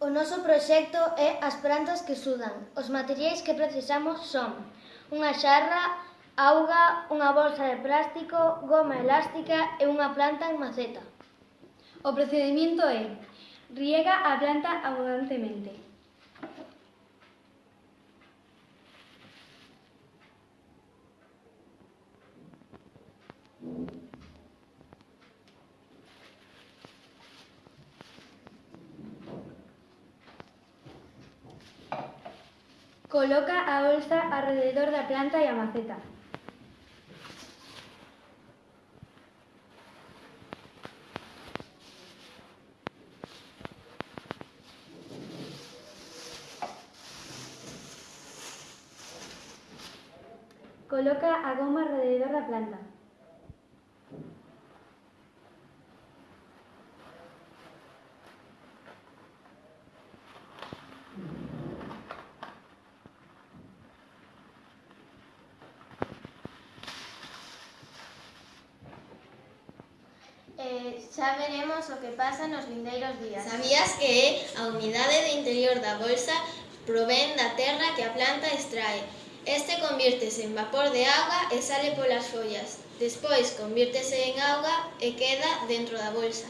O noso proxecto é as plantas que sudan. Os materiais que precisamos son unha xarra, auga, unha bolsa de plástico, goma elástica e unha planta en maceta. O procedimiento é riega a planta abundantemente. Coloca a bolsa arrededor da planta e a maceta. Coloca a goma arrededor da planta. eh, xa veremos o que pasa nos vindeiros días. Sabías que é a humidade do interior da bolsa provén da terra que a planta extrae. Este convírtese en vapor de auga e sale polas follas. Despois convírtese en auga e queda dentro da bolsa.